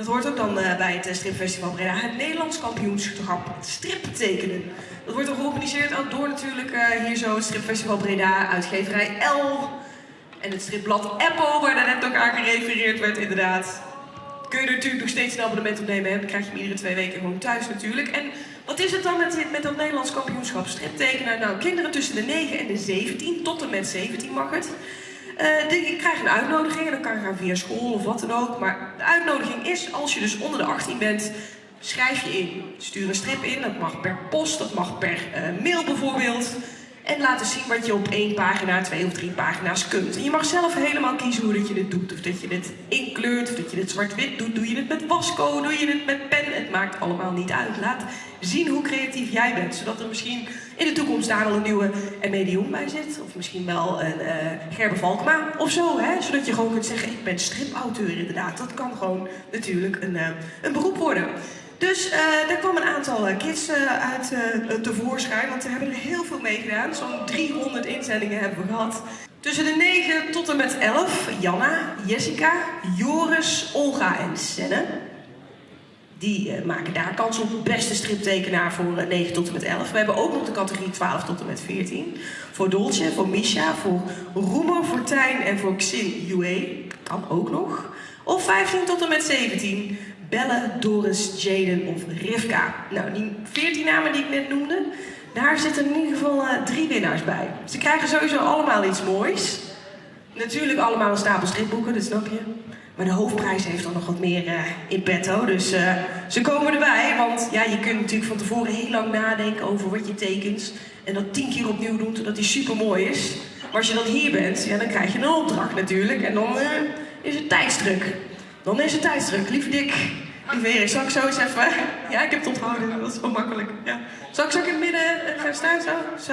Dat hoort ook dan uh, bij het uh, Stripfestival Breda, het Nederlands kampioenschap striptekenen. Dat wordt georganiseerd ook door natuurlijk uh, hier zo het Stripfestival Breda, uitgeverij L en het stripblad Apple, waar net ook aan gerefereerd werd inderdaad. Kun je natuurlijk nog steeds een abonnement op nemen, hè? dan krijg je hem iedere twee weken gewoon thuis natuurlijk. En wat is het dan met, met dat Nederlands kampioenschap striptekenen? Nou, kinderen tussen de 9 en de 17, tot en met 17 mag het. Uh, die krijgen een uitnodiging en dan kan je gaan via school of wat dan ook. Maar de uitnodiging is, als je dus onder de 18 bent, schrijf je in. Stuur een strip in, dat mag per post, dat mag per uh, mail bijvoorbeeld. En laten zien wat je op één pagina, twee of drie pagina's kunt. En je mag zelf helemaal kiezen hoe dat je dit doet. Of dat je dit inkleurt, of dat je dit zwart-wit doet. Doe je het met wasco, doe je het met pen. Het maakt allemaal niet uit. Laat zien hoe creatief jij bent. Zodat er misschien in de toekomst daar wel een nieuwe medium bij zit. Of misschien wel een uh, Gerbe Valkma of zo. Hè? Zodat je gewoon kunt zeggen, ik ben stripauteur inderdaad. Dat kan gewoon natuurlijk een, uh, een beroep worden. Dus uh, daar kwam een aantal kids uh, uit uh, tevoorschijn, want we hebben er heel veel mee gedaan. Zo'n 300 inzendingen hebben we gehad. Tussen de 9 tot en met 11, Janna, Jessica, Joris, Olga en Senne. Die maken daar kans op beste striptekenaar voor 9 tot en met 11. We hebben ook nog de categorie 12 tot en met 14. Voor Dolce, voor Misha, voor Roemer, voor Tijn en voor Xin Yue. Kan ook nog. Of 15 tot en met 17. Belle, Doris, Jaden of Rivka. Nou, die 14 namen die ik net noemde, daar zitten in ieder geval uh, drie winnaars bij. Ze krijgen sowieso allemaal iets moois. Natuurlijk allemaal een stapel stripboeken, dat snap je. Maar de hoofdprijs heeft dan nog wat meer uh, in petto. Dus uh, ze komen erbij, want ja, je kunt natuurlijk van tevoren heel lang nadenken over wat je tekent. En dat tien keer opnieuw doen, totdat die super mooi is. Maar als je dan hier bent, ja, dan krijg je een opdracht natuurlijk. En dan is het tijdsdruk. Dan is het tijdsdruk. Lieve Dick, lieve Erik, zal ik zo eens even... Ja, ik heb het onthouden, dat is wel makkelijk. Ja. Zal ik zo in het midden gaan staan? Zo? zo.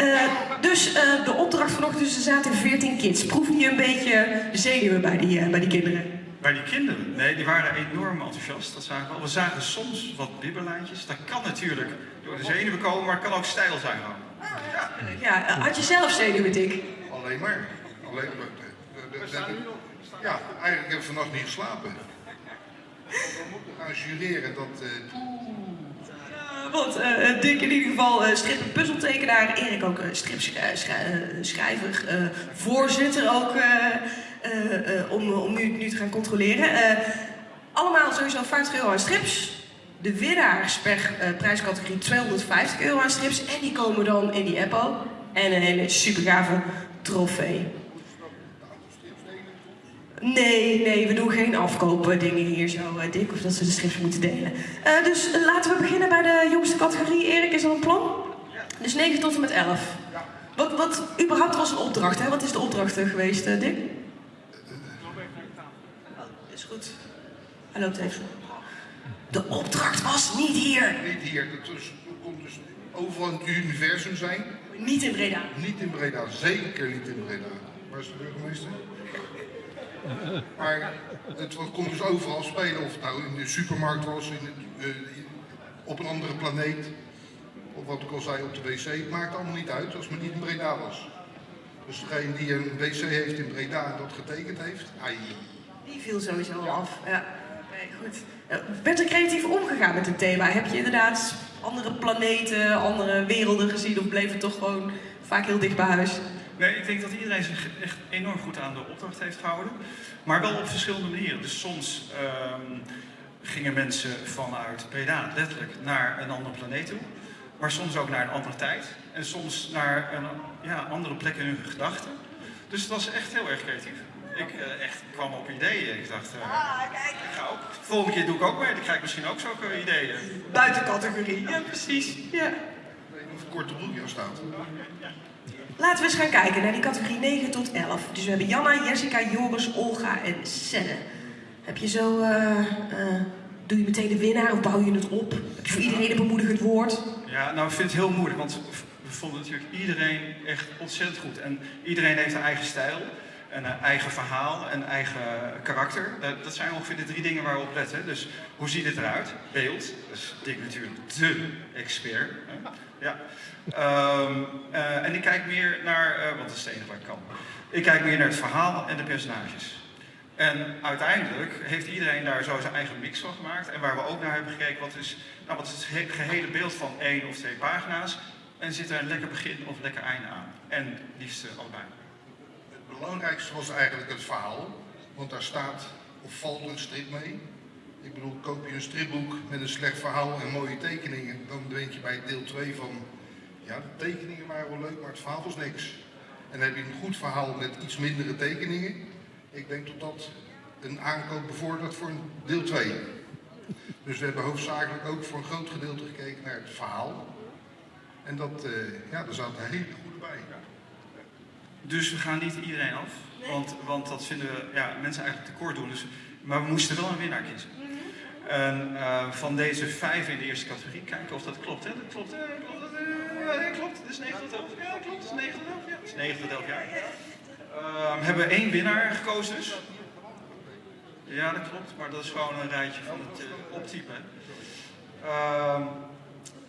Uh, dus uh, de opdracht vanochtend, dus er zaten 14 kids. Proefde je een beetje de zenuwen bij die, uh, bij die kinderen? Bij die kinderen? Nee, die waren enorm enthousiast. Dat zagen we. we zagen soms wat bibberlijntjes. Dat kan natuurlijk door de zenuwen komen, maar het kan ook stijl zijn. Ja. ja, had je zelf zenuwen, Dick? Alleen maar. Alleen maar. De, de, de, ja, eigenlijk heb ik vannacht niet geslapen. We moeten gaan jureren dat... Uh... want uh, Dick in ieder geval uh, strip- en puzzeltekenaar, Erik ook stripschrijver, voorzitter ook, om, om nu, nu te gaan controleren. allemaal sowieso 50 euro aan strips. De winnaars per prijscategorie 250 euro aan strips. En die komen dan in die appo. En een hele super gave trofee. Nee, nee, we doen geen afkopen dingen hier zo, uh, Dick, of dat ze de strips moeten delen. Uh, dus uh, laten we beginnen bij de jongste categorie. Erik, is dat een plan? Ja. Dus 9 tot en met 11. Ja. Wat, wat überhaupt was een opdracht, hè? Wat is de opdracht geweest, Dick? Oh, is goed. Hij loopt even. De opdracht was niet hier. Niet hier. Dat komt dus overal in het universum zijn. Niet in Breda. Niet in Breda, zeker niet in Breda. Waar is de burgemeester? Maar het komt dus overal spelen, of het nou in de supermarkt was, in het, uh, op een andere planeet, of wat ik al zei op de wc, het maakt allemaal niet uit als het niet in Breda was. Dus degene die een wc heeft in Breda en dat getekend heeft, ai. Die viel sowieso ja. af. Ja. Nee, goed. werd er creatief omgegaan met het thema? Heb je inderdaad andere planeten, andere werelden gezien of bleef het toch gewoon vaak heel dicht bij huis? Nee, ik denk dat iedereen zich echt enorm goed aan de opdracht heeft gehouden. Maar wel op verschillende manieren. Dus soms um, gingen mensen vanuit Breda letterlijk naar een andere planeet toe. Maar soms ook naar een andere tijd. En soms naar een ja, andere plek in hun gedachten. Dus het was echt heel erg creatief. Ik uh, echt kwam op ideeën. Ik dacht, uh, ah, kijk. Ik ga ook. De volgende keer doe ik ook mee. Dan krijg ik misschien ook zulke ideeën. Buiten categorie. Ja, precies. Ja. Ik weet niet of korte broekje staat. Laten we eens gaan kijken naar die categorie 9 tot 11. Dus we hebben Janna, Jessica, Joris, Olga en Senne. Heb je zo, uh, uh, doe je meteen de winnaar of bouw je het op? Heb je voor iedereen een bemoedigend woord? Ja, nou ik vind het heel moeilijk, want we vonden natuurlijk iedereen echt ontzettend goed. En iedereen heeft een eigen stijl, een eigen verhaal, een eigen karakter. Dat zijn ongeveer de drie dingen waar we op letten. Dus hoe ziet het eruit? Beeld, dus Dick natuurlijk de expert. Ja. Um, uh, en ik kijk meer naar, uh, wat is het enige wat ik kan. Ik kijk meer naar het verhaal en de personages. En uiteindelijk heeft iedereen daar zo zijn eigen mix van gemaakt. En waar we ook naar hebben gekeken, wat is, nou, wat is het he- gehele beeld van één of twee pagina's. En zit er een lekker begin of lekker einde aan. En liefst eh, allebei. Het belangrijkste was eigenlijk het verhaal, want daar staat of valt een strip mee. Ik bedoel, koop je een stripboek met een slecht verhaal en mooie tekeningen, dan denk je bij deel 2 van, ja, de tekeningen waren wel leuk, maar het verhaal was niks. En heb je een goed verhaal met iets mindere tekeningen. Ik denk dat dat een aankoop bevordert voor deel 2. Dus we hebben hoofdzakelijk ook voor een groot gedeelte gekeken naar het verhaal. En dat, eh, ja, daar zaten hele goede bij. Dus we gaan niet iedereen af. Want, want dat vinden we ja, mensen eigenlijk tekort doen. Dus, maar we moesten wel een winnaar kiezen. En eh, van deze vijf in de eerste categorie, kijken of dat klopt. Hè? Dat klopt, hè? Klopt, dat, eh, ja, klopt. Het is 9 tot 11. Ja, klopt. Het is 9 tot 11. Ja, het is 9 tot 11 jaar. Ehm, hebben we één winnaar gekozen dus. Ja, dat klopt. Maar dat is gewoon een rijtje van het eh, optypen. Ehm,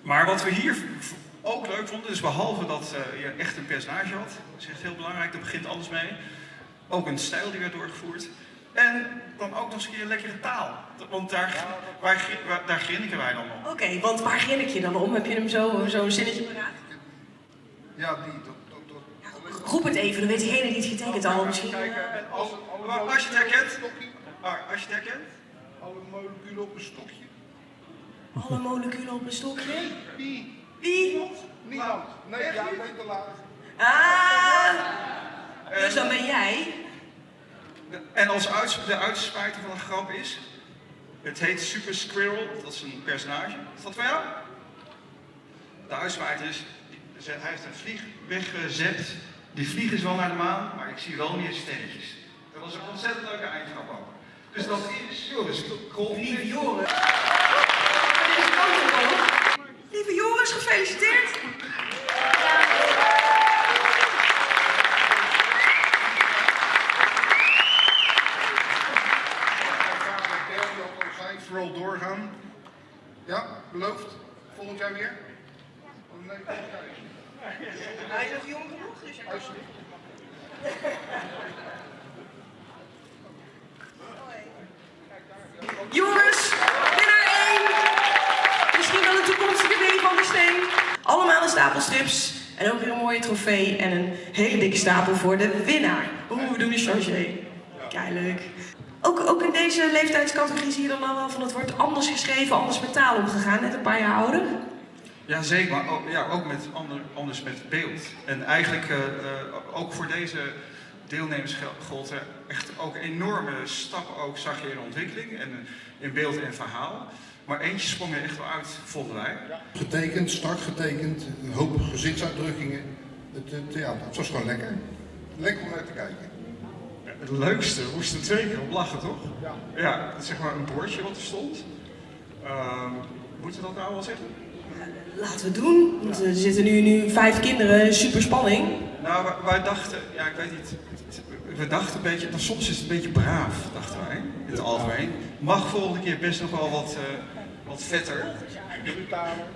maar wat we hier ook leuk vonden, dus behalve dat eh, je echt een personage had, dat is echt heel belangrijk, daar begint alles mee. Ook een stijl die werd doorgevoerd. En dan ook nog eens een keer een lekkere taal. Want daar, waar, waar- daar grinniken wij dan om. Oké, want waar grinnik je dan om? Heb je hem zo, zo'n zinnetje paraat? Ja, die, dat, dat, dat, Roep het even, dan weet diegene die het getekend al misschien. Kijken, en als, als je het herkent, ah, als je het herkent, Alle moleculen op een stokje. Alle moleculen op een stokje. Wie? Wie? Niemand. Nee, ja, nee, te laat. Ah! Dus dan ben jij. En als uits, de uitspraker van een grap is, het heet Super Squirrel, dat is een personage. Is dat van jou? De uitspraker is, hij heeft een vlieg weggezet. Die vlieg is wel naar de maan, maar ik zie wel meer sterretjes. Dat was een ontzettend leuke eindgrap ook. Dus dat is Joris Joris. Lieve Joris, gefeliciteerd. Vooral doorgaan. Ja, beloofd. Volgend jaar weer? Oh, nee, volgend jaar niet. Hij is nog jong genoeg, dus je Alsjeblieft. Joris, winnaar 1. Misschien wel een toekomstige Willy van der Steen. Allemaal een stapel strips. En ook weer een mooie trofee en een hele dikke stapel voor de winnaar. Oeh, we doen een chargé. Leuk. Ook, ook in deze leeftijdscategorie zie je dan al wel van het wordt anders geschreven, anders met taal omgegaan. Net een paar jaar ouder. Ja, zeker, maar ook, ja, ook met ander, anders met beeld. En eigenlijk eh, eh, ook voor deze deelnemers gold er echt ook enorme stappen ook zag je in ontwikkeling en eh, in beeld en verhaal. Maar eentje sprong er echt wel uit, vonden wij. Getekend, strak getekend, een hoop gezichtsuitdrukkingen. Het, het, ja, het was gewoon lekker. Lekker om naar te kijken. Het leukste, we moesten twee keer op lachen, toch? Ja. Ja, zeg maar een bordje wat er stond. Ehm, moeten we dat nou wel zeggen? Laten we het doen, want er zitten nu, nu vijf kinderen, super spanning. Nou, wij, wij dachten, ja, ik weet niet. We dachten een beetje, nou, soms is het een beetje braaf, dachten wij, in het algemeen. Mag volgende keer best nog wel wat, eh, wat vetter.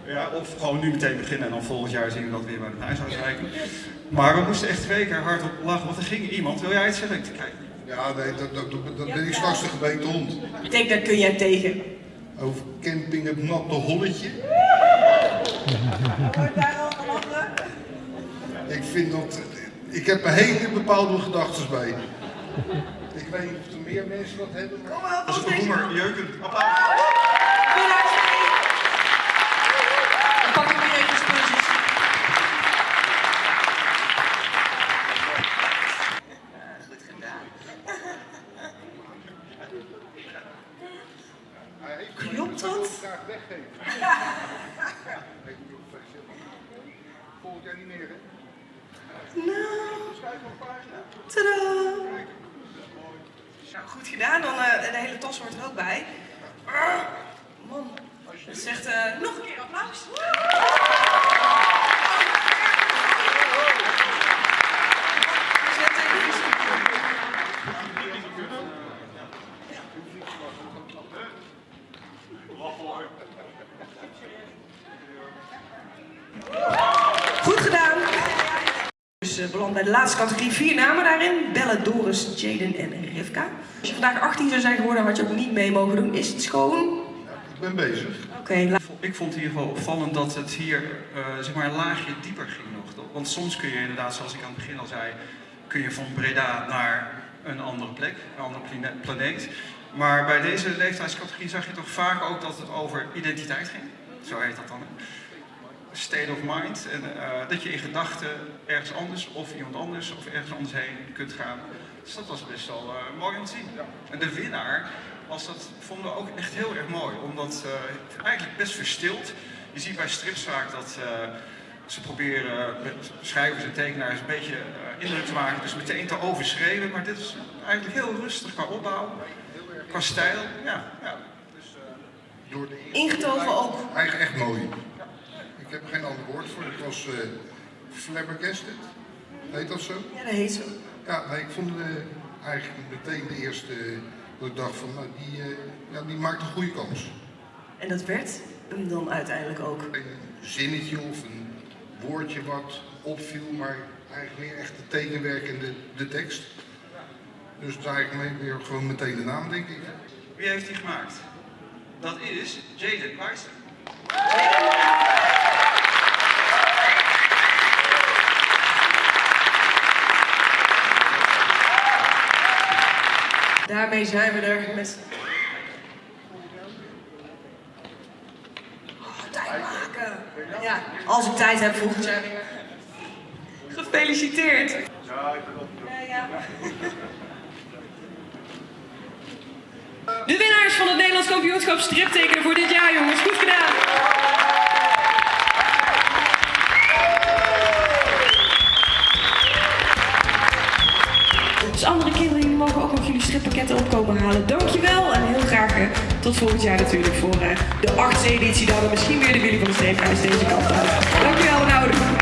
Ja, of gewoon nu meteen beginnen en dan volgend jaar zien we dat weer bij het huishoudensrijken. Maar we moesten echt twee keer hard op lachen, want er ging iemand. Wil jij het zeggen? Kijk. Ja, nee, dat, dat, dat, dat ben ik straks de gebeten hond. Ik denk, daar kun jij tegen. Over camping het natte holletje. Ik vind dat... Ik heb een hele bepaalde gedachten bij. Ik weet niet of er meer mensen dat hebben, maar... Kom maar, Dat is een jeukend. Applaus. Winnaar 2. Dan pakken we weer even spulletjes. Goed gedaan. Hij heeft Klopt dat? graag weggeven. Ik moet ook feliciteren. Volgend jaar niet meer, hè? Nou, Schrijf op een pagina. Tadaa. Nou, goed gedaan. Dan eh, de hele tas hoort er ook bij. Ah, Man, zegt eh, nog een keer applaus. Zet even- Beland bij de laatste categorie. Vier namen daarin. Belle, Doris, Jaden en Rivka. Als je vandaag 18 zou zijn geworden, had je ook niet mee mogen doen. Is het schoon? Ik ben bezig. Oké, Ik vond in ieder geval opvallend dat het hier eh, zeg maar een laagje dieper ging nog. Want soms kun je inderdaad, zoals ik aan het begin al zei, kun je van Breda naar een andere plek, een andere plane- planeet. Maar bij deze leeftijdscategorie zag je toch vaak ook dat het over identiteit ging. Zo heet dat dan. hè? State of mind. En eh, dat je in gedachten ergens anders of iemand anders of ergens anders heen kunt gaan. Dus dat was best wel eh, mooi om te zien. En de winnaar was dat, vonden we ook echt heel erg mooi. Omdat eh, het eigenlijk best verstild. Je ziet bij strips vaak dat eh, ze proberen met schrijvers en tekenaars een beetje indruk te maken. Dus meteen te overschreven. Maar dit is eigenlijk heel rustig qua opbouw, qua stijl. Ja, ja. Door de ingetogen ook. Eigenlijk echt mooi. Ik heb er geen ander woord voor. Het was eh flabbergasted. Heet dat zo? Ja, dat heet zo. Ja, nee, ik vond eh, eigenlijk meteen de eerste eh, dat ik dacht van, nou, die, eh, ja, die maakt een goede kans. En dat werd hem dan uiteindelijk ook. Een zinnetje of een woordje wat opviel, maar eigenlijk meer echt het tekenwerk en de, de tekst. Dus het is eigenlijk mee- weer gewoon meteen de naam, denk ik. Wie heeft die gemaakt? Dat is Jaden Weissen. Daarmee zijn we er met. Oh, tijd maken. Ja, als ik tijd heb volgend jaar weer. Gefeliciteerd. Ja, ja. De winnaars van het Nederlands kampioenschap striptekenen voor dit jaar, jongens. Goed gedaan. Dus andere kinderen, jullie strippakketten opkomen halen. Dankjewel en heel graag eh, tot volgend jaar natuurlijk voor eh, de achtste editie dan. En misschien weer de Willy van de Streephuis deze kant uit. Dankjewel, Rauw.